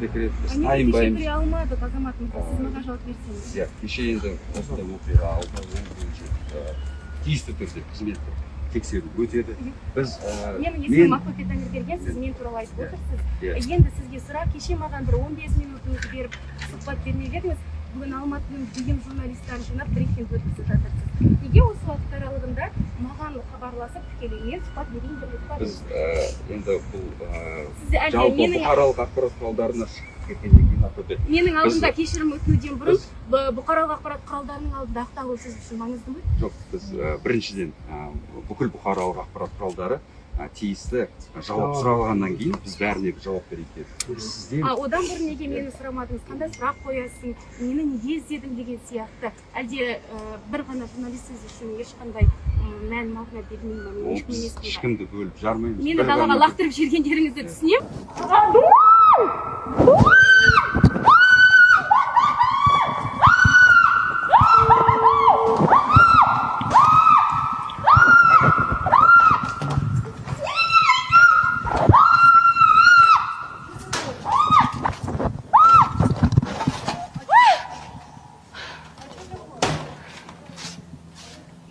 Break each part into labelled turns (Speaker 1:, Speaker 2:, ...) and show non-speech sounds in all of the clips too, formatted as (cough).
Speaker 1: де кіреді біз
Speaker 2: кеше
Speaker 1: тайынбаймыз.
Speaker 2: алмадық азамат мырза сіз маған жауап берсеңіз
Speaker 1: иә кеше енді осындай оқиға алды ол бойынша тиісті түрде қызметтік тексеру өтеді. Біз
Speaker 2: менің есімім мақпөпе тәңірберген сіз мен туралы айтып отырсыз.
Speaker 1: Иә.
Speaker 2: енді сізге сұрақ кеше маған бір 15 минутыңызды беріп сұхбат бермеп едіңіз бүгін алматының дүйім журналистерін жинап брифинг өткізіп жатырсыз. Неге осы уақыт аралығында маған хабарласып тікелей мен сұхбат берейін деп
Speaker 1: біз
Speaker 2: айтпадыңыз
Speaker 1: ә, енді бұл жалпы бұқаралық ақпарат құралдарына шығып кеткеннен кейін
Speaker 2: менің алдымда
Speaker 1: біз-
Speaker 2: кешірім өтінуден бұрын
Speaker 1: біз
Speaker 2: бұ- бұқаралық ақпарат құралдарының алдында ақталу сіз үшін маңызды ма?
Speaker 1: Жоқ біз біріншіден бүкіл бұқаралық ақпарат құралдары тиісті жауап сұрағаннан кейін біз бәріне жауап берейік сізден
Speaker 2: а одан бұрын неге мені сұрамадыңыз? Қандай сұрақ қоясың? Мені неге іздедің деген сияқты. Әлде ә, бір ғана журналист сіз үшін ешқандай мән мағына бермей ма
Speaker 1: ол біз ешкімді бөліп жармаймыз.
Speaker 2: Мені далаға лақтырып жібергендеріңізді түсінемін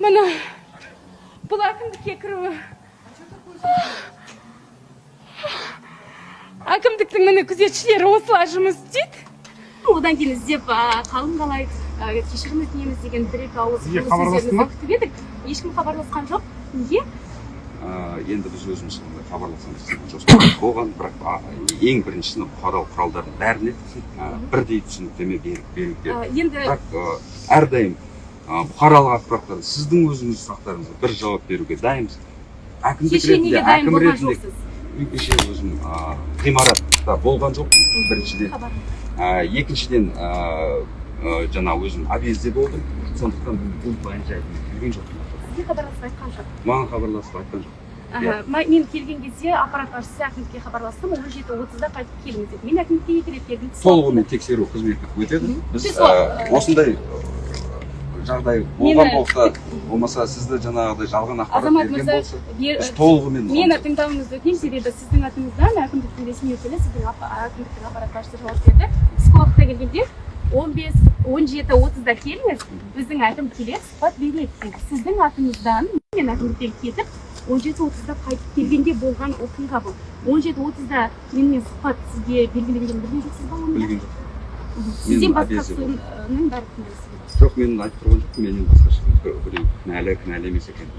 Speaker 2: міне бұл әкімдікке кіруі әкімдіктің міне жұмыс істейді одан кейін іздеп қалың қалай кешірім өтінеміз деген бір екі ауыз сөздеріңізді
Speaker 3: ма?
Speaker 2: күтіп едік. Ешкім хабарласқан жоқ. Неге?
Speaker 1: Енді біз өзіміз сондай хабарласамыз деген жоспар болған бірақ а, ең біріншісі бұқаралық құралдардың бәріне бірдей түсініктеме беріп беру керек
Speaker 2: А, енді
Speaker 1: бірақ әрдайым бұқаралық ақпараттар сіздің өзіңіздің сұрақтарыңызға бір жауап беруге дайынбыз. Әкімдік
Speaker 2: кеше неге
Speaker 1: ретінде
Speaker 2: дайын
Speaker 1: әкім
Speaker 2: болған
Speaker 1: ретінде
Speaker 2: жоқсыз?
Speaker 1: мен кеше өзім ә, ғимаратта болған жоқпын біріншіден екіншіден жаңа өзім объезде болдым сондықтан бұл жайын білген жоқпын
Speaker 2: сізге хабарласып айтқан жоқ.
Speaker 1: Маған хабарласып айтқан жоқ.
Speaker 2: Мен келген кезде аппарат басшысы әкімдікке хабарластым он жеті отызда қайтып келіңіз деді мен әкімдікке екі рет келдім
Speaker 1: толығымен тексеру қызметі өтеді. Біз осындай жағдай болған болса болмаса сізді жаңағыдай жалған ақпарат берген болса біз толығымен
Speaker 2: мені тыңдауыңызды өтінемін себебі сіздің атыңыздан әкімдіктің ресми өкілі сіздің әкімдіктің аппарат басшысы жауап берді. Түскі уақытта келгенде он бес он жеті отызда келіңіз біздің әкім келеді сұхбат береді деді. Сіздің атыңыздан мен әкімдіктен кетіп он жеті отызда қайтып келгенде болған оқиға бұл. Он жеті отызда менімен сұхбат сізге белгіленгенін білген жоқсыз ба оны
Speaker 1: білген жоқ
Speaker 2: сізден
Speaker 1: жоқ мен айтып тұрған жоқпын менен басқа ешкім біреу кінәлі кінәлі емес екен.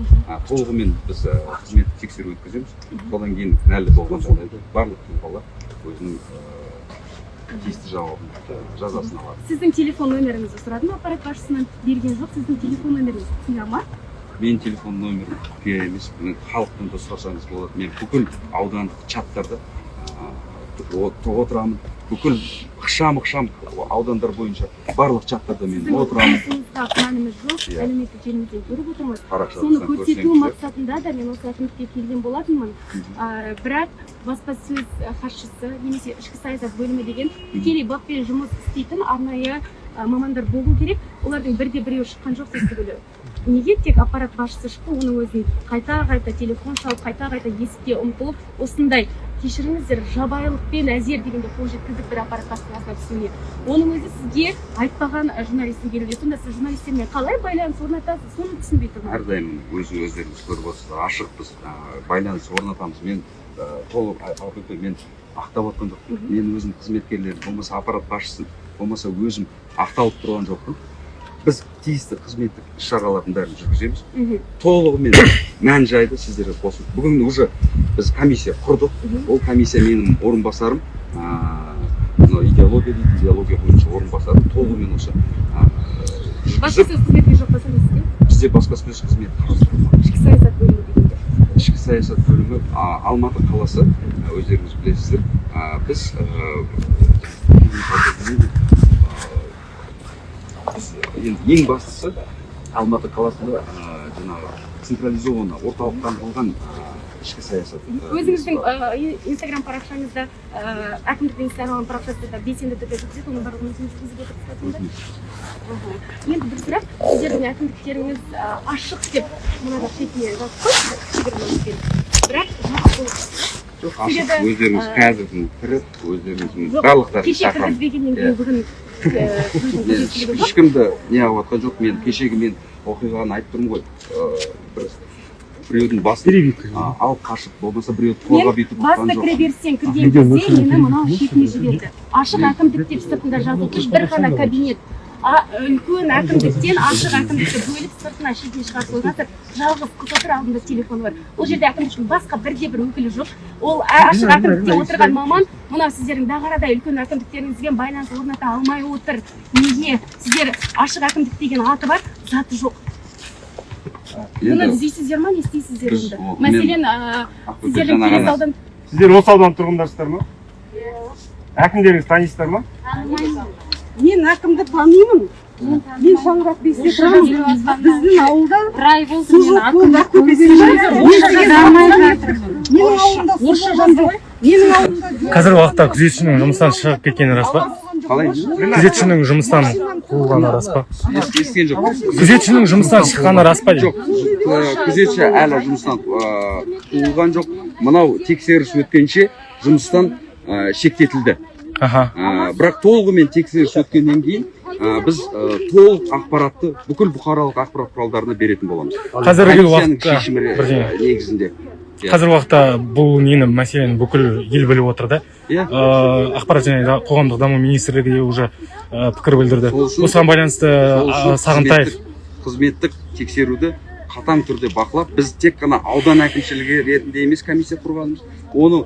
Speaker 1: Толығымен біз қызметтік тексеру өткіземіз. Содан кейін кінәлі болған жағдайда барлық тұлғалар өзінің тиісті жауабын жазасын алады.
Speaker 2: Сіздің телефон нөміріңізді сұрадым аппарат басшысынан. Берген жоқ сіздің телефон нөміріңізді түсіне ма?
Speaker 1: Менің телефон нөмірім құпия емес бұны халықтан да сұрасаңыз болады. Мен бүкіл аудандық чаттарда отырамын. Бүкіл ықшам ықшам аудандар бойынша барлық чаттарда мен отырамын.
Speaker 2: күмәніміз жоқ
Speaker 1: Иә.
Speaker 2: әлеуметтік желімізден көріп отырмыз. Соны көрсету мақсатында да мен осы әкімдікке келген болатынмын. Бірақ баспасөз хатшысы немесе ішкі саясат бөлімі деген тікелей баппен жұмыс істейтін арнайы мамандар болу керек. Олардың бірде біреуі шыққан жоқ сіз түгілі. Неге тек аппарат басшысы шықты оның өзін қайта қайта телефон шалып қайта қайта есікке ұмтылып осындай кешіріңіздер жабайылықпен әзер дегенде қол жеткіздік бір аппарат басына түсуіне. Оның өзі сізге айтпаған журналистің келуге сонда сіз журналистермен қалай байланыс орнатасыз? Соны түсінбей тұрмын.
Speaker 1: Әрдайым өзі өздеріңіз көріп отырсыздар. Ашықпыз байланыс орнатамыз. Мен толық мен ақтап отқан жоқпын. Мен өзім қызметкерлерім болмаса аппарат басшысын болмаса өзім ақталып тұрған жоқпын. Біз тиісті қызметтік іс шаралардың бәрін жүргіземіз. Толығымен (coughs) мән жайды сіздерге қосып бүгін уже біз комиссия құрдық. Ол комиссия менің орынбасарым мынау идеология дейді идеология бойынша орынбасарым. Толығымен осы
Speaker 2: баспасөз қызметіне жоқ па сізге
Speaker 1: бізде баспасөз қызметі қарастырылған
Speaker 2: ішкі саясат бөлімі
Speaker 1: ішкі саясат бөлімі а, алматы қаласы өздеріңіз білесіздер. Біз енді ең бастысы алматы қаласында жаңағы централизованно орталықтандырылған ішкі саясат.
Speaker 2: Өзіңіздің инстаграм парақшаңызда әкімдіктің инстаграм парақшасында белсенді түрде жүргізеді оның барлығын өзіңіз жүргізіп отырсыз енді бір сұрақ сіздердің әкімдіктеріңіз ашық деп мынада шетіне жазып үмітпен. бірақ
Speaker 1: жоқ ашық. Өздеріңіз қазірдің кіріп өздеріңіз барлықтарын
Speaker 2: кеше кіргізбегеннен
Speaker 1: Иә.
Speaker 2: кейін бүгін
Speaker 1: мен ешкімді не қылып жатқан жоқ мен кешегі мен оқиғаны айтып тұрмын ғой. Ыыы, бір біреудің басын алып қашып болмаса біреуді
Speaker 2: мен
Speaker 1: бүйтіп ұтқан
Speaker 2: басты
Speaker 1: жоқ
Speaker 2: кіреберістен кірген кезде мені мынау шетіне жіберді. Ашық әкімдік деп сыртында жазылған бір ғана кабинет. Үлкен әкімдіктен ашық әкімдікті бөліп сыртына шетіне шығарып қойған жалғыз қыз отыр алдында телефоны бар. Ол жерде әкімдіктің басқа бірде бір өкілі жоқ. Ол ашық әкімдікте отырған маман мынау сіздердің дағарадай үлкен әкімдіктеріңізбен байланыс орната алмай отыр неге? Сіздер ашық әкімдік деген аты бар заты жоқ. Бұны іздейсіздер ма? Не істейсіздер енді? мәселен сіздердің
Speaker 1: жаңа
Speaker 2: келес
Speaker 1: ғана
Speaker 2: аудан
Speaker 3: сіздер осы аудан тұрғындарсыздар ма? Әкімдеріңізді танисыздар ма?
Speaker 4: Мен әкімді танимын. Мен шаңырақ бесте тұрамын. біздің ауылда
Speaker 5: бір ай болды
Speaker 6: қазіргі уақытта күзетшінің жұмыстан шығып кеткені рас па?
Speaker 1: Қалай?
Speaker 6: Күзетшінің жұмыстан қуылғаны рас па?
Speaker 1: Естіген жоқ.
Speaker 6: Күзетшінің жұмыстан шыққаны рас па?
Speaker 1: Жоқ. Күзетші әлі жұмыстан қуылған жоқ. Мынау тексеріс өткенше жұмыстан шектетілді.
Speaker 6: Аха.
Speaker 1: Ә, бірақ толығымен тексеріс өткеннен кейін ә, біз ә, толық ақпаратты бүкіл бұқаралық ақпарат құралдарына беретін боламыз.
Speaker 6: Қазіргі уақытта
Speaker 1: негізінде. Иә.
Speaker 6: қазіргі уақытта бұл нені мәселені бүкіл ел біліп отыр да?
Speaker 1: Иә.
Speaker 6: Ақпарат және қоғамдық даму министрлігі де уже ә, пікір білдірді. Осыған байланысты ә, сағынтаев.
Speaker 1: қызметтік- тексеруді қатаң түрде бақылап біз тек қана аудан әкімшілігі ретінде емес комиссия құрғанбыз. Оны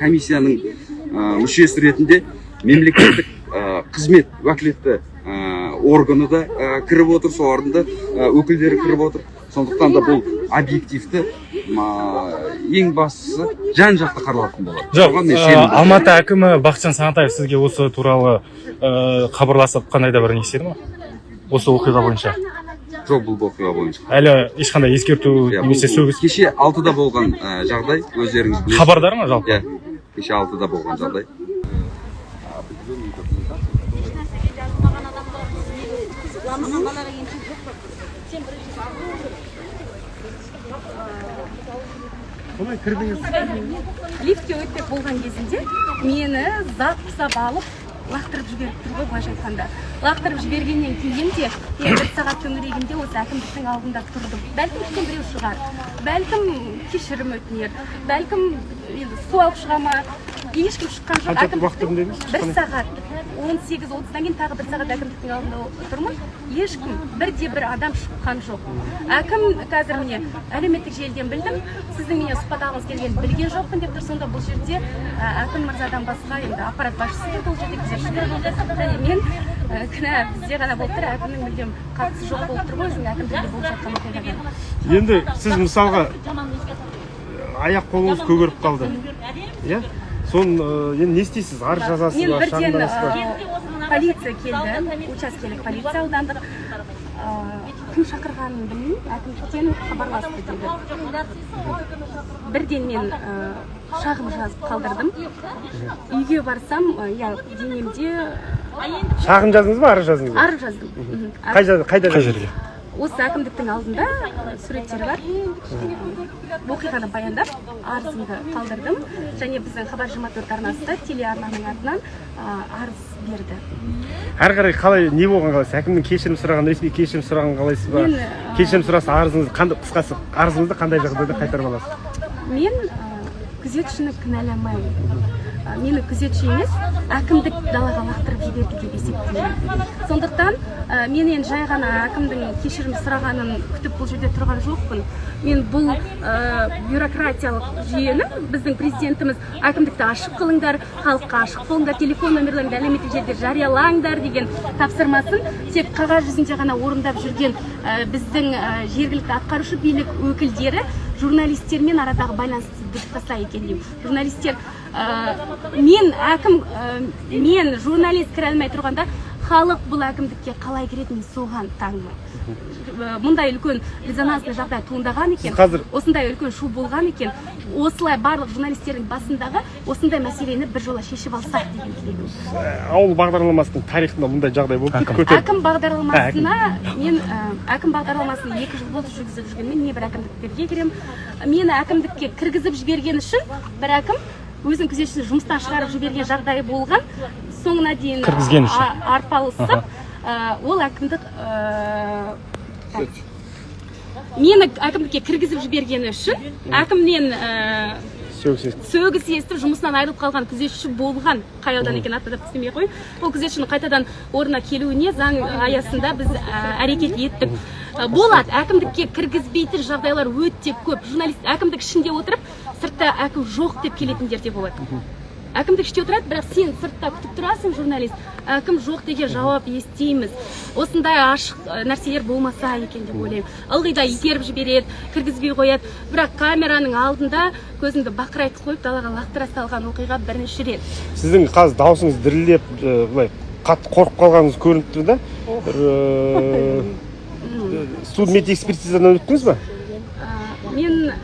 Speaker 1: комиссияның ә, мүшесі ретінде мемлекеттік ә, қызмет уәкілетті ә, органы да ә, кіріп отыр солардың да ә, өкілдері кіріп отыр. Сондықтан да бұл объективті ең бастысы жан жақты қаралатын болады.
Speaker 6: Жоқ ә, алматы әкімі бақытжан сағынтаев сізге осы туралы ә, хабарласып қандай да бір не істеді ма? Осы оқиға бойынша.
Speaker 1: Жоқ бұл оқиға бойынша.
Speaker 6: Әлі ешқандай ескерту
Speaker 1: Иә,
Speaker 6: немесе сөгіс
Speaker 1: кеше алтыда болған ә, жағдай өздеріңіз білесіз.
Speaker 6: Хабардар ма жалпы?
Speaker 1: Иә кеше алтыда болған жағдай.
Speaker 3: Солай кірдіңіз
Speaker 2: лифтке өтпек болған кезінде мені зат құсап алып лақтырып жіберіп тұр ғой былайша айтқанда. Лақтырып жібергеннен кейін де мен бір сағат төңірегінде осы әкімдіктің алдында тұрдым. Бәлкім кім біреу шығар. Бәлкім кешірім өтінер. Бәлкім енді су алып шыға ма? Ешкім шыққан жоқ.
Speaker 3: Қанша уақыт дедіңіз
Speaker 2: бір сағат он сегіз отыздан кейін тағы бір сағат әкімдіктің алдында тұрмын ешкім бірде бір адам шыққан жоқ. Әкім қазір міне әлеуметтік желіден білдім. Сіздің менен сұхбат алғыңыз келгенін білген жоқпын деп тұр. Сонда бұл жерде әкім мырзадан басқа енді аппарат басшысы болды ол жерде күзетшілер болды. Және мен кінә бізде ғана болып тұр. Әкімнің мүлдем қатысы жоқ болып тұр ғой. Өзінің әкімдігінде болып жатқан оқиғаға
Speaker 3: енді сіз мысалға аяқ қолыңыз көгеріп қалды. Иә? соны енді не істейсіз? Арыз жазасыз
Speaker 2: мен
Speaker 3: ба?
Speaker 2: бірден
Speaker 3: шағымданасыз ба?
Speaker 2: полиция келді. Учаскелік полиция аудандық кім шақырғанын білмеймін. Әкімдіктен хабарласты деді. бірден мен шағым жазып қалдырдым. Үйге барсам иә денемде
Speaker 3: шағын жаздыңыз ба? Арыз жаздыңыз ба?
Speaker 2: арыз жаздым.
Speaker 3: Қай жер- қайда
Speaker 6: қай жерге?
Speaker 2: Осы әкімдіктің алдында суреттері бар. Оқиғаны баяндап арызымды қалдырдым. Және біздің хабар жиырма төрт арнасы да телеарнаның атынан арыз берді.
Speaker 3: Әрі қарай қалай не болған қалайсыз? Әкімнен кешірім сұраған ресми кешірім сұраған қалайсыз ба? Кешірім сұраса арызыңызды қандай қысқасы арызыңызды қандай жағдайда қайтарып аласыз?
Speaker 2: Мен күзетшіні кінәламаймын. Мені күзетші емес әкімдік далаға лақтырып жіберді деп есептеймін. Сондықтан ә, мен енді жай ғана әкімдің кешірім сұрағанын күтіп бұл жерде тұрған жоқпын. Мен бұл ә, бюрократиялық жүйені біздің президентіміз әкімдікті ашық қылыңдар халыққа ашық болыңдар телефон номерлеріңді әлеуметтік желіде жариялаңдар деген тапсырмасын тек қағаз жүзінде ғана орындап жүрген ә, біздің жергілікті атқарушы билік өкілдері журналистермен арадағы байланысты бұзып тастайды екен деймін журналистер ә, мен әкім ә, мен журналист кіре алмай тұрғанда халық бұл әкімдікке қалай кіреді мен соған таңмын мұндай үлкен резонансный жағдай туындаған екен.
Speaker 3: Қазір-
Speaker 2: осындай үлкен шу болған екен. Осылай барлық журналистердің басындағы осындай мәселені біржола шешіп алсақ деген тілегім
Speaker 3: ауыл бағдарламасының тарихында мұндай жағдай болып
Speaker 6: Әкім.
Speaker 2: бағдарламасына мен ә, әкім бағдарламасын екі жыл болды жүргізіп жүргенмен небір әкімдіктерге кіремін мені әкімдікке кіргізіп жіберген үшін бір әкім өзінің күзетшісін жұмыстан шығарып жіберген жағдайы болған. Соңына дейін
Speaker 6: Кіргізген үшін.
Speaker 2: арпалысып ол әкімдік мені әкімдікке кіргізіп жібергені үшін әкімнен
Speaker 3: сөгіс
Speaker 2: естіп жұмысынан айырылып қалған күзетші болған қай аудан екенін атап істемей ақ қояйын ол күзетшінің қайтадан орнына келуіне заң аясында біз әрекет еттік. Болады әкімдікке кіргізбейтін жағдайлар өте көп. Журналист әкімдік ішінде отырып сыртта әкім жоқ деп келетіндер де болады. Әкімдік іште отырады бірақ сен сыртта күтіп тұрасың журналист. Әкім жоқ деген жауап естиміз. Осындай ашық нәрселер болмаса екен деп ойлаймын. Ылғи да итеріп жібереді кіргізбей қояды. Бірақ камераның алдында көзіңді бақырайтып қойып далаға лақтыра салған оқиға бірінші рет.
Speaker 3: Сіздің қазір даусыңыз дірілдеп ә, былай қатты қорқып қалғаныңыз көрініп тұр да бір ә, судмед экспертизадан өттіңіз ба?
Speaker 2: Мен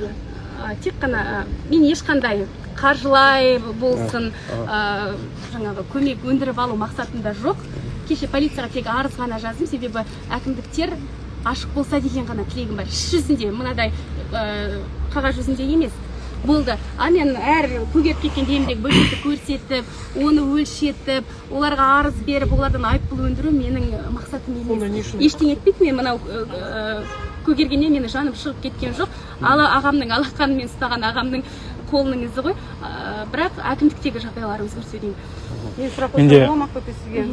Speaker 2: тек қана мен ешқандай қаржылай болсын ә, жаңағы көмек өндіріп алу мақсатында жоқ. Кеше полицияға тек арыз ғана жаздым себебі әкімдіктер ашық болса деген ғана тілегім бар. Іс жүзінде мынадай ә, қағаз жүзінде емес. Болды. А мен әр көгеріп кеткен демдегі бөлшекті көрсетіп оны өлшетіп оларға арыз беріп олардан айыппұл өндіру менің мақсатым емес. Ештеңе етпейді мен мынау көгергеннен менің жаным шығып кеткен жоқ. Ала ағамның алақанымен ұстаған ағамның қолының ізі ғой ә, бірақ әкімдіктегі жағдайлар өзгерсе деймін
Speaker 4: мен сұрақ қойсам ақбөпе сізге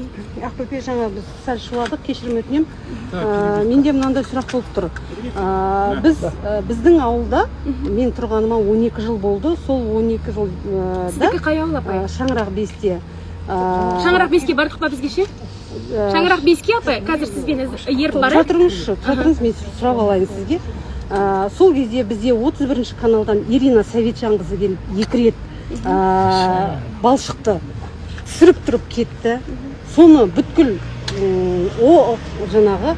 Speaker 4: ақбөпе жаңа біз сәл шуладық кешірім өтінемін Ә, менде мынандай сұрақ болып тұр. Ә, біз ә, біздің ауылда мен тұрғаныма 12 жыл болды. Сол 12 жыл ә, да
Speaker 2: сіздікі қай ауыл апай?
Speaker 4: шаңырақ бесте.
Speaker 2: Шаңырақ беске бардық па бізге ше? Шаңырақ беске апай қазір сізбеніз- еріп
Speaker 4: тұра
Speaker 2: барайық
Speaker 4: тұрыңызшы тұра тұрыңыз мен сұрап алайын сізге. Ә, сол кезде бізде 31 каналдан ирина советжанқызы келіп екі рет ә, балшықты түсіріп тұрып кетті. Соны бүткіл о жаңағы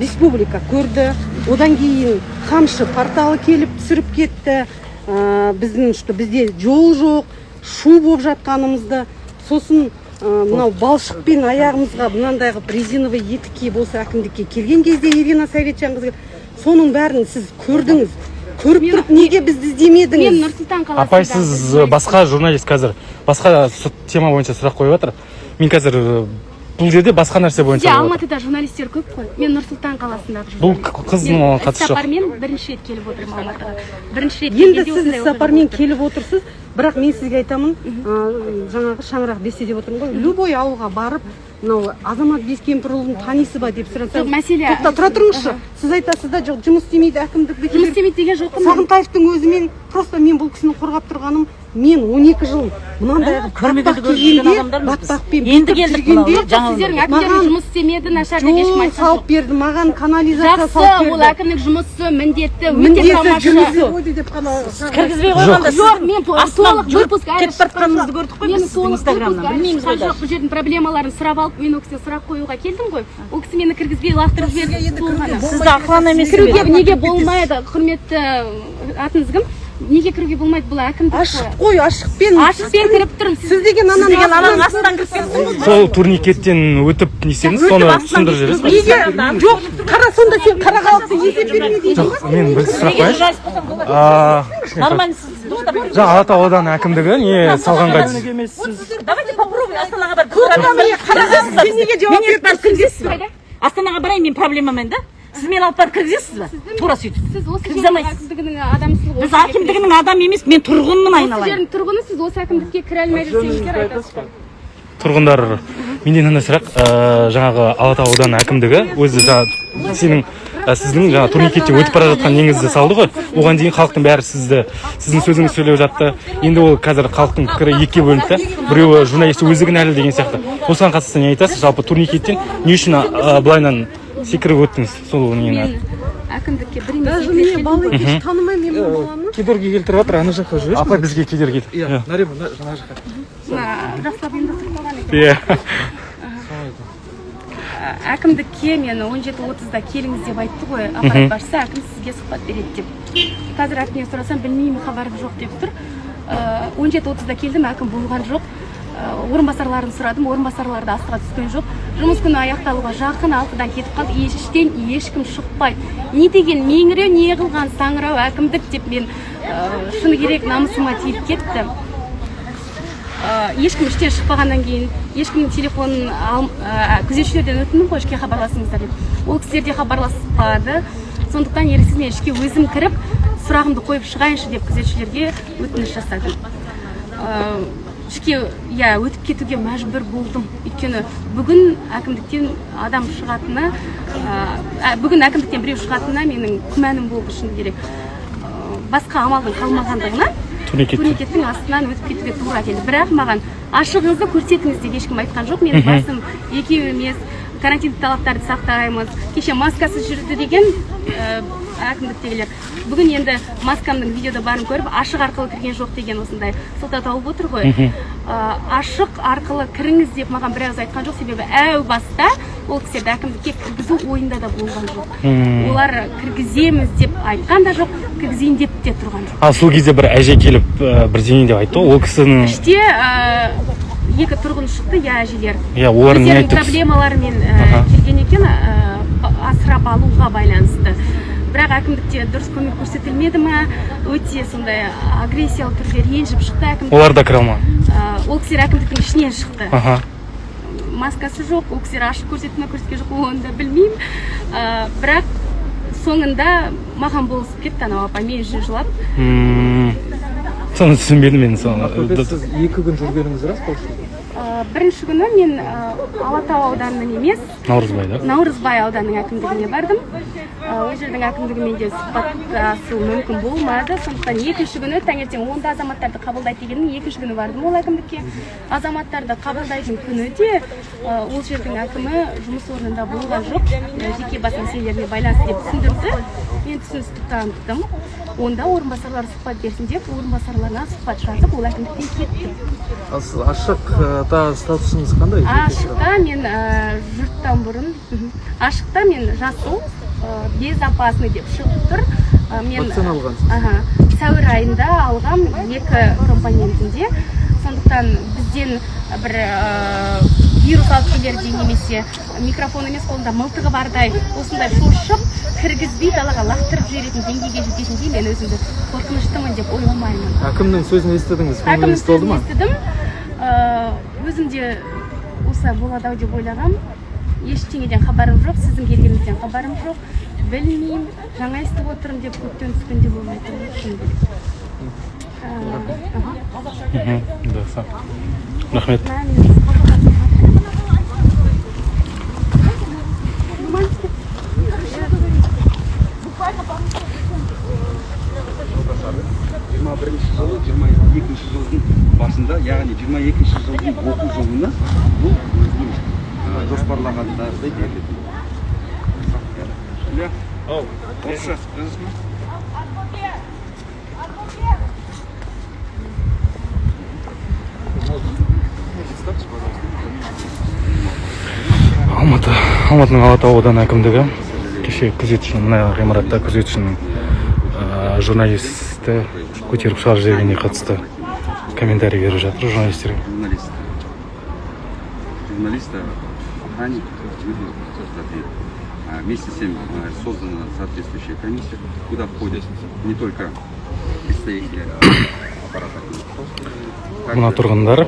Speaker 4: республика көрді. Одан кейін қамшы порталы келіп түсіріп кетті. Ә, біздің что бізде жол жоқ шу болып жатқанымызды. Сосын мынау балшықпен аяғымызға мынандай қылып резиновый етік киіп осы әкімдікке келген кезде ирина советжанқызы соның бәрін сіз көрдіңіз. Көріп тұрып неге бізді іздемедіңіз?
Speaker 2: мен нұр сұлтан қаласында
Speaker 6: апай сіз басқа журналист қазір басқа тема бойынша сұрақ қойып жатыр мен қазір ә, бұл жерде басқа нәрсе бойынша жатыр.
Speaker 2: алматыда журналистер көп қой. Мен нұр сұлтан қаласындағы
Speaker 6: бұл қыздың оған қатысы жоқ
Speaker 2: іссапармен бірінші рет келіп отырмын алматыға. Бірінші рет
Speaker 4: енді сіз сапармен
Speaker 2: тұр.
Speaker 4: келіп отырсыз. Бірақ мен сізге айтамын жаңағы шаңырақ бесте деп отырмын ғой. Любой ауылға барып мынау азамат бескемпірұлын танисыз ба деп
Speaker 2: жоқ
Speaker 4: сұрасаңыз
Speaker 2: мәселе
Speaker 4: тоқта тұра тұрыңызшы. Сіз айтасыз да жоқ жұмыс істемейді әкімдік
Speaker 2: жұмыс істемейді деген жоқпын
Speaker 4: сағынтаевтың өзімен просто мен бұл кісіні қорғап тұрғаным мен 12 жыл мынандай батпақ кигенде батпақпен
Speaker 5: Енді келдік
Speaker 2: сіздердің
Speaker 4: Маған
Speaker 2: әкімдерің жұмыс істемеді нашар деп ешкім айтқан
Speaker 4: салып
Speaker 2: жоқ.
Speaker 4: берді маған канализация салып
Speaker 2: жақсы ол
Speaker 4: берді.
Speaker 2: әкімнің жұмысы міндеті өте тамаша.
Speaker 5: кіргізбей қойғанда
Speaker 2: жоқ. мен толық выпуск
Speaker 5: кетіп бара жатқаныңызды көрдік қой
Speaker 2: мен
Speaker 5: біз инстаграмнан. білмейміз ғой
Speaker 2: жоқ бұл жердің проблемаларын сұрап алып мен ол кісіден сұрақ қоюға келдім ғой. Ол кісі мені кіргізбей лақтырып жіберді.
Speaker 5: сізді емес
Speaker 2: кіруге неге болмайды құрметті атыңыз кім неге кіруге болмайды бұл әкімдік
Speaker 4: ашық қой ашықпен.
Speaker 2: Ашықпен кіріп тұрмын
Speaker 4: сіз. Деген ананың
Speaker 5: деген ананың
Speaker 4: астынан-
Speaker 5: кіріп
Speaker 6: сол турникеттен өтіп не істедіңіз соны түсіндіріп жібересіз. ба
Speaker 4: неге? жоқ қара сонда сен қара халықты есеп берме дейді
Speaker 6: жоқ мен бір сұрақ қояйыншы. Аа,
Speaker 5: нормально сіз
Speaker 6: жаңа алатау ауданы әкімдігі не салғанға
Speaker 5: давайте попробуй астанаға барып
Speaker 4: сен неге жауап
Speaker 5: мен
Speaker 4: беріп
Speaker 5: кіргізесіз ба астанаға барайын мен проблемамен да. Сіз мені алып барып кіргізесіз ба тура сөйтіп.
Speaker 2: сіз осы жердің әкімдігінің адамысыз ғой
Speaker 5: біз әкімдігінің адамы емес мен тұрғынмын
Speaker 2: осы
Speaker 5: айналайын.
Speaker 2: жердің тұрғыны сіз осы әкімдікке кіре алмай жүрсеңіздер айтасыз ғой
Speaker 6: тұрғындар менде мынандай сұрақ ә, жаңағы алатау ауданы әкімдігі өзі жаңа сенің ә, сіздің жаңа турникетте өтіп бара жатқан неңізді салды ғой оған дейін халықтың бәрі сізді сіздің сөзіңізді сөйлеп жатты енді ол қазір халықтың пікірі екіге бөлінді да біреуі журналист өзі кінәлі деген сияқты осыған қатысты не айтасыз жалпы турникеттен не үшін ә, былайынан секіріп өттіңіз сол нені
Speaker 2: әкімдікке бір
Speaker 4: даже бала
Speaker 2: ғой.
Speaker 4: еш танымаймын мен бұл баланы
Speaker 6: кедергі келтіріп жатыр ана жаққа жүресің апа бізге кедергі
Speaker 7: Иә, нарима, мына жаққа.
Speaker 2: мына жақсылап екен
Speaker 6: иә
Speaker 2: әкімдікке мен он жеті отызда келіңіз деп айтты ғой аппарат басшысы әкім сізге сұхбат береді деп қазір әкімнен сұрасам білмеймін хабарым жоқ деп тұр он жеті отызда келдім әкім болған жоқ Ә, орынбасарларын сұрадым орынбасарлар да астыға түскен жоқ жұмыс күні аяқталуға жақын алтыдан кетіп қалды іштен ешкім шықпайды. Не деген меңіреу не қылған саңырау әкімдік деп мен ә, шыны керек намысыма тиіп кетті. Ешкім іштен шықпағаннан кейін ешкімнің телефонын ә, күзетшілерден өттім ғой ішке хабарласыңыздар деп. Ол кісілер де хабарласпады. Сондықтан еріксіз мен ішке өзім кіріп сұрағымды қойып шығайыншы деп күзетшілерге өтініш жасадым. Ә, ішке иә өтіп кетуге мәжбүр болдым. Өйткені бүгін әкімдіктен адам шығатыны ә, бүгін әкімдіктен біреу шығатынына менің күмәнім болды шыны керек. Басқа амалдың қалмағандығына
Speaker 6: турникет
Speaker 2: турникеттің астынан өтіп кетуге тура келді. Бірақ маған ашығыңызды көрсетіңіз деп ешкім айтқан жоқ. Менің басым екеу емес. Карантиндік талаптарды сақтаймыз. Кеше маскасыз жүрді деген ә, әкімдіктегілер. Бүгін енді маскамның видеода барын көріп ашық арқылы кірген жоқ деген осындай сылтау тауып отыр ғой. Ә, ашық арқылы кіріңіз деп маған біразы айтқан жоқ себебі әу баста ол кісілерді әкімдікке кіргізу ойында да болған жоқ. Олар кіргіземіз деп айтқан да жоқ кіргізейін деп те тұрған жоқ.
Speaker 6: Ал сол кезде бір әже келіп ә, бірдеңе деп айтты ғой ол кісінің
Speaker 2: іште ә, екі тұрғын шықты иә әжелер.
Speaker 6: Иә олар не айтты
Speaker 2: проблемаларымен ә,
Speaker 6: Аха.
Speaker 2: келген екен ә, асырап алуға байланысты. Бірақ әкімдікте дұрыс көмек көрсетілмеді ма? Өте сондай агрессиялы түрде ренжіп шықты әкім
Speaker 6: олар да кіре алмады.
Speaker 2: Ә, ол кісілер әкімдіктің ішінен шықты.
Speaker 6: Аха.
Speaker 2: Маскасы жоқ ол кісілер ашық көрсетті ма көрсеткен жоқ оны да білмеймін. Бірақ соңында маған болысып кетті анау апа мен үшін жылап.
Speaker 6: Соны түсінбедім мен соны.
Speaker 7: Сіз екі күн жүргеніңіз рас па?
Speaker 2: Ә, бірінші күні мен ә, алатау ауданының емес
Speaker 6: наурызбай да?
Speaker 2: Наурызбай ауданының әкімдігіне бардым. Ә, ол жердің әкімдігімен де сұхбаттасу мүмкін болмады. Сондықтан екінші күні таңертең онда азаматтарды қабылдайды дегеннің екінші күні бардым ол әкімдікке. Азаматтарды қабылдайтын күні де ә, ол жердің әкімі жұмыс орнында болған жоқ. Ә, жеке бас мәселелеріне байланысты деп түсіндірді. Мен түсіністік таныттым онда орынбасарлар сұхбат берсін деп орынбасарларына сұхбат жазып ол әкімдіктен кеттім.
Speaker 7: Ал статусыңыз қандай?
Speaker 2: Ашықта мен ә, жұрттан бұрын ашықта мен жасыл ә, безопасный деп шығып тұр. Ә, мен
Speaker 7: Вакцина алғансыз?
Speaker 2: сәуір айында алғам екі компонентінде. Сондықтан бізден бір вирус алып келердей немесе микрофон емес қолында мылтығы бардай осындай шошып кіргізбей далаға лақтырып жіберетін деңгейге жететіндей мен өзімді қорқыныштымын деп ойламаймын.
Speaker 7: Әкімнің сөзін естідіңіз
Speaker 2: әкімнің сөзін
Speaker 7: ма?
Speaker 2: естідім. Өзім де осылай болады ау деп ойлағам. Ештеңеден хабарым жоқ сіздің келгеніңізден хабарым жоқ. Білмеймін жаңа естіп отырмын деп көптен түскен де болмай тұр шыны керек. Аха.
Speaker 6: мхм. Жақсы рахмет
Speaker 1: жиырма бірінші жылы жиырма екінші жылдың басында яғни жиырма екінші жылдың оқу жылына бұл өзінің жоспарлағандағыдай берілетін. Орысша жазасыз
Speaker 6: алматы алматының алатау ауданы әкімдігі кеше күзетшінің мына ғимаратта күзетшінің журналисті көтеріп шығарып жібергеніне қатысты комментарий беріп жатыр журналистерге
Speaker 1: журналист. Журналиста, охранник, Вместе с тем создана соответствующая комиссия, куда входят не только представители
Speaker 6: мына тұрғындар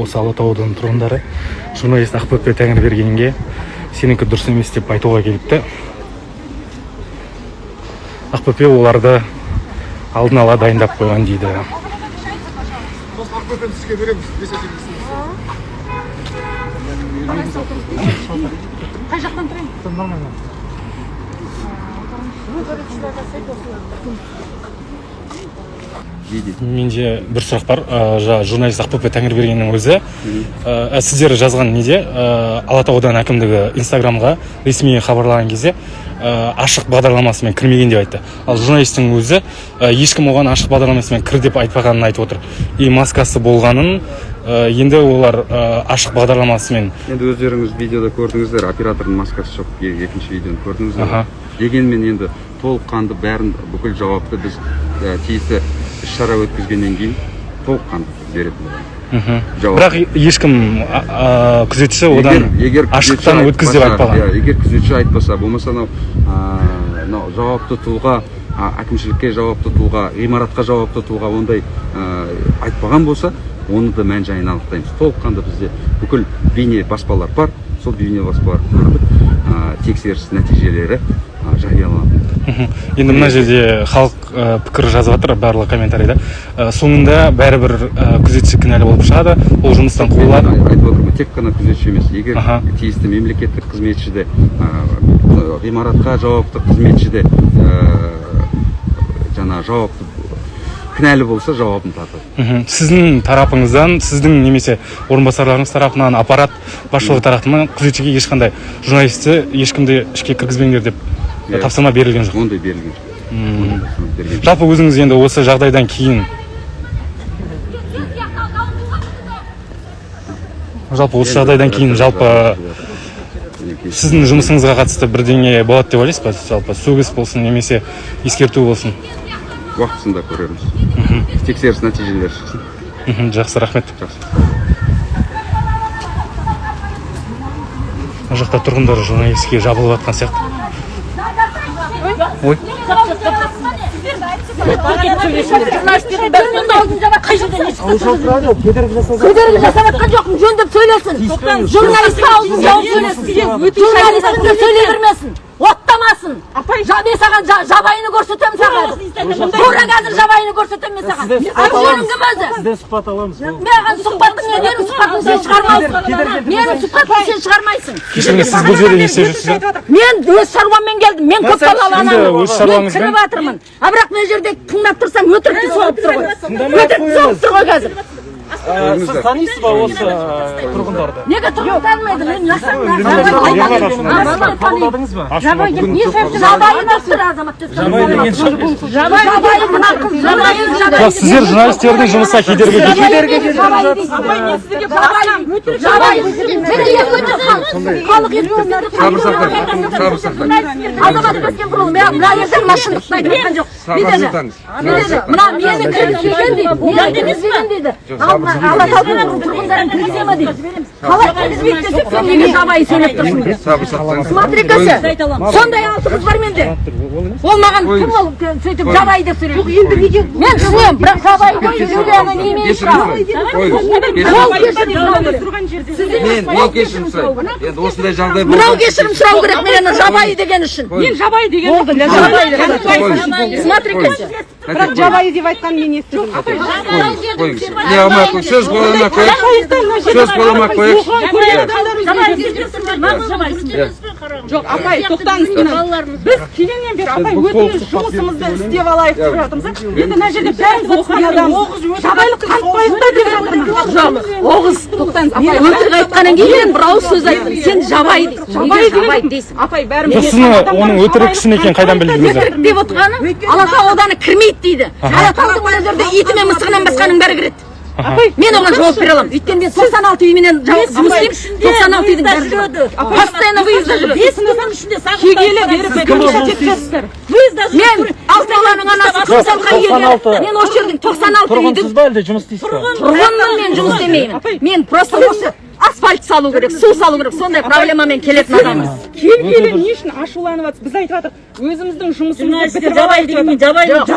Speaker 6: осы алатау ауданының тұрғындары журналист ақбөпе тәңірбергенге сенікі дұрыс емес деп айтуға келіпті. Ақбөпе оларды алдын ала дайындап қойған дейді.
Speaker 5: Қай жақтан тұрайын?
Speaker 6: Менде бір сұрақ бар. Ә, жаңа журналист ақбөпе тәңірбергеннің өзі. Ә, сіздер жазған неде? Ә, алатау ауданы әкімдігі инстаграмға ресми хабарлаған кезде ә, ашық бағдарламасымен кірмеген деп айтты. Ал журналисттің өзі ә, ешкім оған ашық бағдарламасымен кір деп айтпағанын айтып отыр. И маскасы болғанын ә, енді олар ә, ашық бағдарламасымен
Speaker 1: енді өздеріңіз видеода көрдіңіздер оператордың маскасы жоқ екінші видеоны көрдіңіздер.
Speaker 6: Аха.
Speaker 1: дегенмен енді толыққанды бәрін бүкіл жауапты біз ә, тиісті іс шара өткізгеннен кейін толыққанды беретін боламыз.
Speaker 6: Мхм. Бірақ ешкім күзетші одан ашықтан
Speaker 1: күзетші
Speaker 6: өткіз деп айтпаған
Speaker 1: иә, егер күзетші айтпаса болмаса анау мынау жауапты тұлға әкімшілікке жауапты тұлға ғимаратқа жауапты тұлға ондай айтпаған болса оны да мән жайын анықтаймыз. Толыққанды бізде бүкіл бейне баспалар бар. Сол бейне баспалар тексеріс нәтижелері жарияланады
Speaker 6: енді мына жерде халық ә, пікір жазып жатыр барлық комментарийда Ә, соңында бәрібір ә, күзетші кінәлі болып шығады ол жұмыстан қуылады
Speaker 1: ай- айтып отырмын тек қана күзетші емес. Егер
Speaker 6: Аха.
Speaker 1: тиісті мемлекеттік қызметші де ә, ғимаратқа жауапты қызметші де ә, жаңа жауапты кінәлі болса жауабын тартады
Speaker 6: сіздің тарапыңыздан сіздің немесе орынбасарларыңыз тарапынан аппарат басшылығы тарапынан күзетшіге ешқандай журналисті ешкімді ішке кіргізбеңдер деп
Speaker 1: Иә.
Speaker 6: тапсырма берілген жоқ.
Speaker 1: Ондай берілген жоқ.
Speaker 6: Жалпы өзіңіз енді осы жағдайдан кейін жалпы осы жағдайдан кейін жалпы сіздің жұмысыңызға қатысты бірдеңе болады деп ойлайсыз ба? жалпы сөгіс болсын немесе ескерту болсын.
Speaker 1: Уақытысында көреміз. Тексеріс нәтижелері шықсын.
Speaker 6: Мхм, жақсы рахмет.
Speaker 1: Жақсы.
Speaker 6: Мына жақта тұрғындар журналистке жабылып жатқан сияқты. Ой.
Speaker 5: Кедергі жасап жатқан жоқпын жөндеп сөйлесін. журналистке аузын жауып сөйлесін. Журналистің сөйлей бермесін оттамасын жа мен саған жа- жабайыны көрсетемін саған. Тура қазір жабайыны көрсетемін мен саған. Кім өзі
Speaker 7: сізден сұхбат аламыз.
Speaker 5: Маған сұхбатың менің сұхбатымды сен шығармайсың менің сұхбатымды сен шығармайсың.
Speaker 6: Кешіріңіз сіз бұл жерде не істеп жүрсіз
Speaker 5: мен өз шаруаммен келдім. Мен көпбалалы
Speaker 6: енді
Speaker 5: анамын. мен кіріп жатырмын а бірақ мына жерде тыңдап тұрсам өтірікті соғып тұр ғой. өтірікті соғып тұр ғой қазір.
Speaker 7: Сіз танисыз ба осы ә, тұрғындарды
Speaker 5: неге тұрғын танымайды мен жабайы
Speaker 6: сіздер журналистердің жұмысына кедергі
Speaker 5: мына мені дейді ал мына алатаудың тұрғындарын кіргізе ма дейді қалай кіргізбейді десек сен неге жабайы сөйлеп тұрсың
Speaker 1: сабыр сақтаңыз
Speaker 5: смотри ка сондай алты қыз бар менде. Ол маған кім ол сөйтіп жабайы деп сөйлейді енді неге? Мен түсінемін бірақ жабайы ғой юлияны не
Speaker 1: мен мен кешірім сұраймын енді осындай жағдай
Speaker 5: мынау кешірім сұрау керек мен жабайы деген үшін.
Speaker 1: Қойыңыз.
Speaker 5: жабайы деген
Speaker 1: Қойыңыз.
Speaker 5: смотри ка
Speaker 1: бірақ
Speaker 4: жабайы деп айтқан мен естідім
Speaker 1: қойыңыз қойыңыз не алмай ақ қойыңыз сөз бола алмай ақ қояйық сөз бола алмай ақ қояйық
Speaker 8: жоқ апай тоқтаңыз біз келгеннен бері апай өтініш жұмысымызды істеп алайық деп жатырмыз енді мына жерде бәріміз оқыған адамбыз жабайылық танытпайық та жатырмын
Speaker 5: оғыз. Тоқтаңыз апай. Өтірік айтқаннан кейін бір ауыз сөз айттым. сен жабайы дейсің.
Speaker 8: жабайы
Speaker 5: жабайы
Speaker 8: деген
Speaker 5: дейсің?
Speaker 8: апай
Speaker 6: жоқ
Speaker 8: бәріміз
Speaker 6: сіздің оның өтірік шын екенін қайдан білдіңіздер
Speaker 5: өтірік деп отырғаным алатау ауданы кірмейді дейді. Алатаудың мына жерде иті мен мысығынан басқаның бәрі кіреді. Мен оған жауап бере аламын. Өйткені мен тоқсан алты үйменен жұмыс істеймін. тоқсан алты үйдің жүреді постоянно жүреді
Speaker 8: бес ішінде беріп
Speaker 5: мен алты баланың анасы мен осы жердің тоқсан алты үйдің
Speaker 7: тұрғынсыз ба әлде жұмыс істейсіз ба
Speaker 5: тұрғынмын мен жұмыс істемеймін. мен просто осы асфальт салу керек су салу керек сондай проблемамен келетін адамбыз
Speaker 8: келгелі не үшін ашуланып жатсыз біз айтып жатырмық өзіміздің жұмысымызды бітіріп алайық деп жатырмық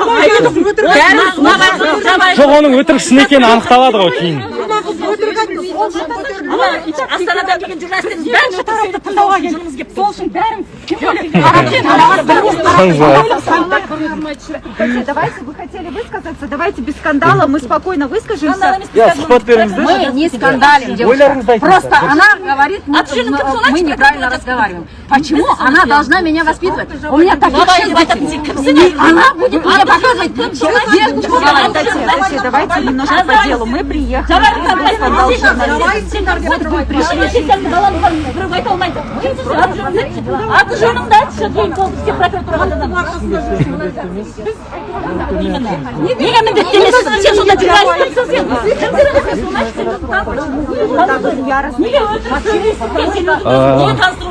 Speaker 6: жоқ оның өтірік шын екені анықталады ғой кейін
Speaker 5: астанадан келген журналистердің бәрін
Speaker 8: бірінші тарапты тыңдауға келдік сол үшін бәрін
Speaker 9: Давайте, вы хотели высказаться, давайте без скандала, мы спокойно выскажемся.
Speaker 7: иә сұхбат беріңіздерші
Speaker 5: Мы не скандалим, девушка. Просто она говорит, мы, мы неправильно разговариваем. Почему она должна меня воспитывать? У меня таких шесть детей. И она будет мне показывать.
Speaker 9: Давайте, давайте немножко по делу. Мы приехали. Вот вы пришли.
Speaker 5: аты журналист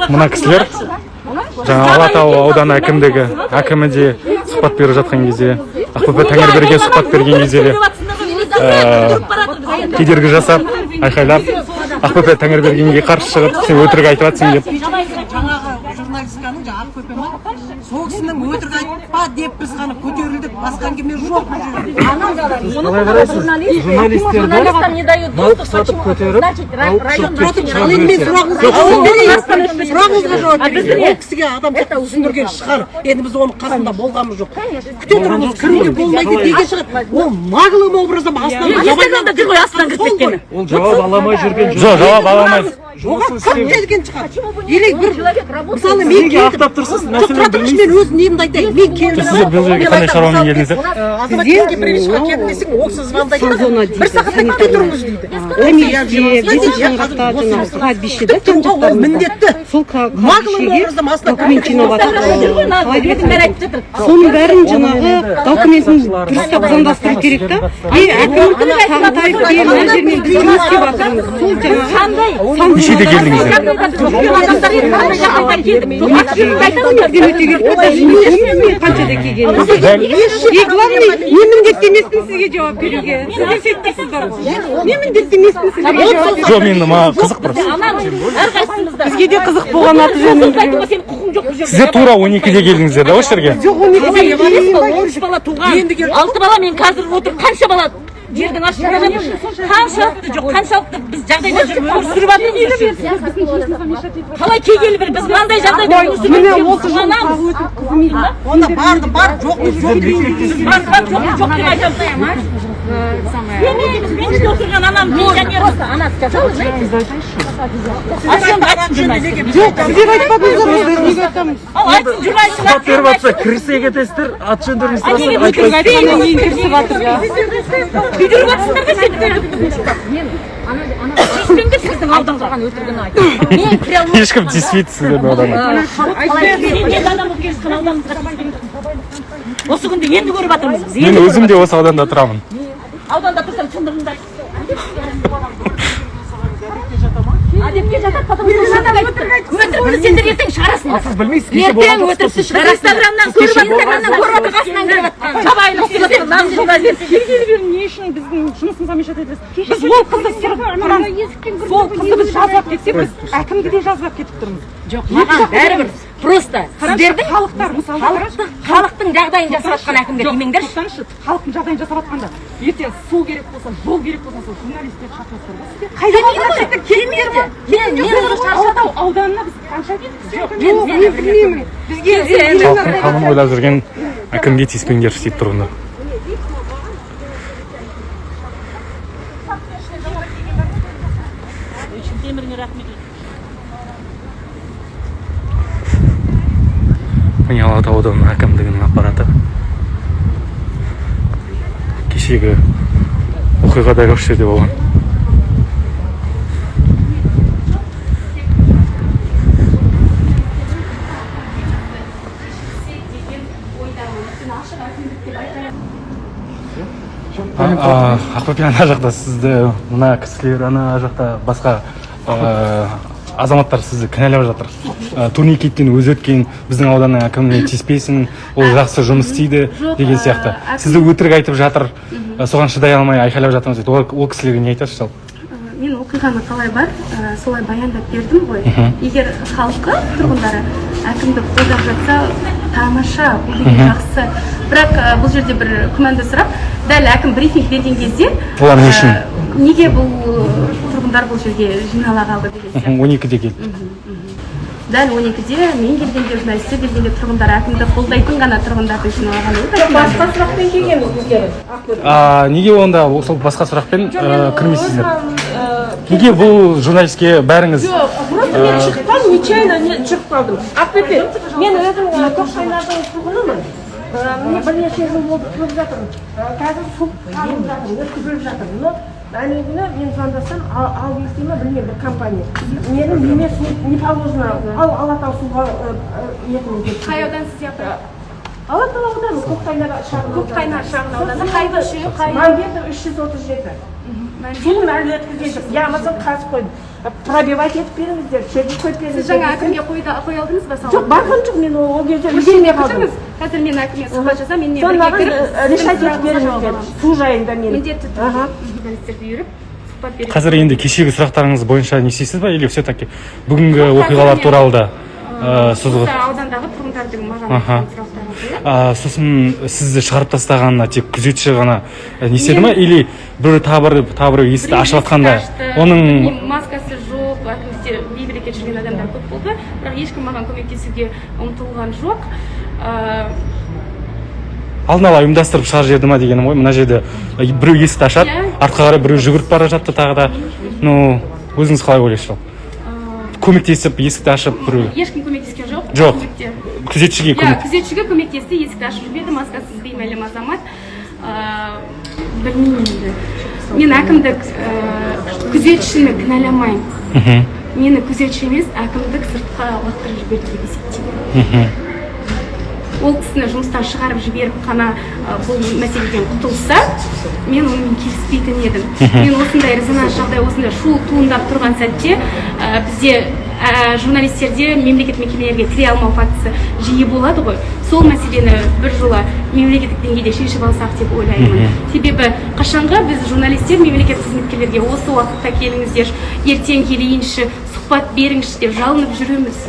Speaker 6: мына кісілер жаңа алатау ауданы әкімдігі әкімі де сұхбат беріп жатқан кезде ақбөпе тәңірберге сұхбат берген кезде де ә, кедергі жасап айқайлап ақбөпе тәңірбергенге қарсы шығып сен өтірік айтып жатсың деп.
Speaker 10: Жаңағы журналистканың жаңағы сол кісінің өтірік айтпа деп біз ғана көтерілдік басқа әңгіме жоқ
Speaker 7: қалай қарайсыз журналистерді
Speaker 5: не дают
Speaker 7: мал сатып көтеріп
Speaker 10: ал енді мен сұрағыңызға жауап берейін сұрағыңызға жауап берейін ол кісіге адам түсіндірген шығар енді біз оның қасында болғанымыз жоқ күте тұрыңыз кіруге болмайды деген шығар ол наглым образом астынан
Speaker 5: инстаграмда жүр ғой астынан кіріп кеткені
Speaker 7: ол жауап ала алмай жүрген
Speaker 6: жоқ жауап ала алмайды
Speaker 10: оған кім келген шығар или бір мысалы мен
Speaker 7: неге
Speaker 10: келдім
Speaker 7: ақтап тұрсыз
Speaker 10: жоқ
Speaker 7: мәселені
Speaker 10: тұра тұрыңызшы мен өз немді айтайын мен келдім
Speaker 6: сіздер бұл жерге қандай шаруамен келдіңіздер
Speaker 10: азаматке привычка келді десең ол кісі звондайды
Speaker 4: зона
Speaker 10: да бір сағатта кете тұрыңыз дейді ол міндетті
Speaker 4: сол соның бәрін жаңағы документін дұрыстап заңдастыру керек та и әкім сағынтаев деген мына жермен біз жұмыс істеп жатырмыз сол жаңағы
Speaker 6: нешеде келдіңіздер
Speaker 4: бірден и главный мен міндетті емеспін сізге жауап беруге сіз мен міндетті емеспін сізге жауап беруге
Speaker 6: жоқ мен маған қызық просто
Speaker 4: бізге де қызық болған аты жөнін
Speaker 6: сіздер тура он екіде келдіңіздер да осы жерге
Speaker 4: жоқ он екіде
Speaker 5: бала туған алты бала мен қазір отыр қанша бала жердің астында қаншалықты жоқ қаншалықты біз жағдайда жүріп өмір сүріп жатырмыз қалай кей бір біз мынандай жағдайда өмір сүріп
Speaker 10: онда барды бар жоқ жоқ
Speaker 5: жоқ деп айтамыз демейміз мен іште отырған анам пенсионер она сказала знаете а сен айтсын журналистке
Speaker 4: жоқ сіздер айтпадыңыздар ғой неге айтамыз
Speaker 5: ал айтсын журналистің
Speaker 7: сұхбат беріп жатса кетесіздер аты жөндеріңізді сұрасақ айтпайсыз
Speaker 4: айтқаннан кейін кірісіп жатыр да
Speaker 5: күйдіріп жатсыңдар ғой сендер тиіспеңдер сіздің алдыңғы тұрған өтірігін айтып мен кіре алмаймын
Speaker 6: ешкім тиіспейді сіздердің
Speaker 5: осы күнде енді көріп жатырмыз біз
Speaker 6: мен өзім де осы ауданда тұрамын.
Speaker 5: Ауданда тұрсаң шындығыңды әдепке жатады потому что өтірікті сендер ертең шығарасыңдар
Speaker 7: сіз білмейсіз
Speaker 5: ертең өтірікті инстаграмнан көріп инстаграмнан көріп қасынан жабайылық
Speaker 8: не үшін біздің жұмысымызға мешать етесіз біз ол қызды сырып қараңыз сол қызды біз кетсек біз әкімді де жазбап кетіп тұрмыз
Speaker 5: жоқ маған бәрібір просто сіздердің
Speaker 8: халықтар мысалы
Speaker 5: халықты халықтың жағдайын жасап жатқан әкімге тимеңдерші
Speaker 8: тоқтаңызшы халықтың жағдайын жасап жатқанда ертең су керек болса жол керек болса сол журналистерді шақырасыздар ғой сіздер.
Speaker 5: Келмейді келмейді мен мен уже шаршадым
Speaker 8: алатау ауданына біз қанша келдік?
Speaker 5: Жоқ мен
Speaker 4: мен білмеймін. Бізге
Speaker 6: халықтың қамын ойлап жүрген әкімге тиіспеңдерші дейді тұрғындар міне алатау ауданының әкімдігінің аппараты? Кешегі оқиға дәл осы жерде болған. Ақбөпе ана жақта сізді мына кісілер ана жақта басқа азаматтар сізді кінәлап жатыр. Ә, турникеттен өзі өткен біздің ауданның әкіміне тиіспейсің ол жақсы жұмыс істейді деген сияқты. сізді өтірік айтып жатыр. Ә, соған шыдай алмай айқайлап жатырмыз дейді. Ол, ол кісілерге не айтасыз жалпы?
Speaker 2: Мен оқиғаны қалай бар ә, солай баяндап бердім ғой. Егер халқы тұрғындары әкімді қолдап жатса тамаша бұл деген жақсы. Бірақ ә, бұл жерде бір күмәнді сұрақ. Дәл әкім брифинг берген кезде
Speaker 6: олар не үшін?
Speaker 2: неге бұл тұрғындар бұл жерге жинала қалды деген сияқты.
Speaker 6: он екіде келді.
Speaker 2: Дәл он екіде мен келгенде журналистер келгенде тұрғындар әкімді қолдайтын ғана тұрғындарды жиналған
Speaker 8: басқа сұрақпен келгенбіз біздер
Speaker 6: а неге онда сол басқа сұрақпен кірмейсіздер? неге бұл журналистке бәріңіз
Speaker 8: просто мен шығып қалдым нечаянно не шығып қалдым. Ақбөпе мен өзім ы, көксайнардың тұрғынымын. Міне бірнеше жыл болды тұрып жатырмын. Қазір су алып жатырмын өткізіліп жатыр но әне күні мен звондасам ал ал десе ма білмеймін бір компания менің неме су не положено ал алатау суға деп
Speaker 2: қай аудан сіз
Speaker 8: алатау ауданы көкқайнар шағын
Speaker 2: шағын ауданы қай көше қай
Speaker 8: мамбетов үш жүз отыз жеті суын әлі өткізген я болмасам қазып қойдым пробивать етіп беріңіздер шөгіп қойып беріңіздер.
Speaker 2: Сіз жаңа әкімге қоя алдыңыз ба сауал
Speaker 8: жоқ барған жоқ мен ол кезде үлгермей қалдым.
Speaker 2: қазір мен әкімге сұхбат жасап менімен
Speaker 8: соны
Speaker 2: бірге
Speaker 8: маған
Speaker 2: кіріп
Speaker 8: ы, решать етіп беріңіздер. су жайында мен
Speaker 2: міндетті
Speaker 8: Ага.
Speaker 2: түрде журналистерді үйіріп сұхбат беремін
Speaker 6: қазір енді кешегі сұрақтарыңыз бойынша не істейсіз ба? Или все таки бүгінгі оқиғалар туралы да? ә, созғы
Speaker 2: осы аудандағы тұрғындардың маған
Speaker 6: сосын сізді шығарып тастағанына тек күзетші ғана ә, не істеді ма? Или бір тағы бір тағы бір есікті ашып жатқанда оның
Speaker 2: маскасы жоқ әкімізде бейберекет жүрген адамдар көп болды. Бірақ ешкім маған көмектесуге ұмтылған жоқ. Ә,
Speaker 6: алдын ала ұйымдастырып шығарып жіберді ма дегенім ғой. Мына жерде біреу есікті ашады артқа қарай біреу жүгіріп бара жатты тағы да. Ну өзіңіз қалай ойлайсыз? ол көмектесіп есікті ашып біреу.
Speaker 2: Ешкім көмектескен жоқ.
Speaker 6: Жоқ. күзетшіге
Speaker 2: иә
Speaker 6: көмек.
Speaker 2: күзетшіге көмектесті есікті ашып жіберді маскасыз беймәлім азамат. Ә, білмеймін енді. Мен әкімдік ә, күзетшіні кінәламаймын.
Speaker 6: Мхм.
Speaker 2: Мені күзетші емес әкімдік сыртқа лақтырып жіберді деп есептеймін.
Speaker 6: Мхм.
Speaker 2: Ол кісіні жұмыстан шығарып жіберіп қана бұл мәселеден құтылса мен онымен келіспейтін едім. Мен осындай резонанс жағдай осындай шу туындап тұрған сәтте ә, бізде ә, журналистерде мемлекет мекемелерге кіре алмау фактісі жиі болады ғой. Сол мәселені біржола мемлекеттік деңгейде шешіп алсақ деп ойлаймын. Себебі қашанғы біз журналистер мемлекет қызметкерлерге осы уақытта келіңіздер ертең келейінші сұхбат беріңізші деп жалынып жүреміз.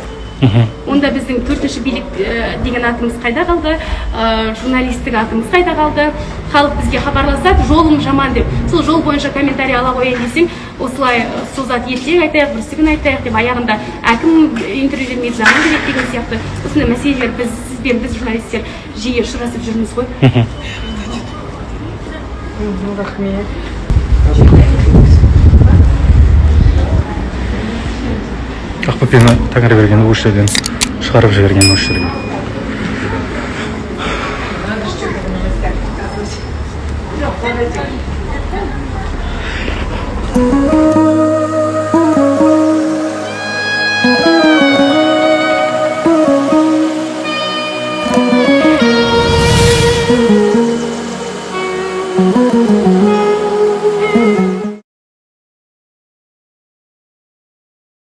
Speaker 2: Онда біздің төртінші билік ә, деген атымыз қайда қалды? Ә, журналистік атымыз қайда қалды? Халық бізге хабарласады жолым жаман деп. Сол жол бойынша комментарий ала қояйын десең осылай созат ертең айтайық бүрсігүн айтайық деп аяғында әкім интервью бермейді заман керек деген сияқты. Осындай мәселелер біз сізбен біз журналистер жиі ұшырасып жүрміз ғой.
Speaker 6: Ақбөпені тәңірберген осы жерден шығарып жіберген осы жерге
Speaker 8: жоқ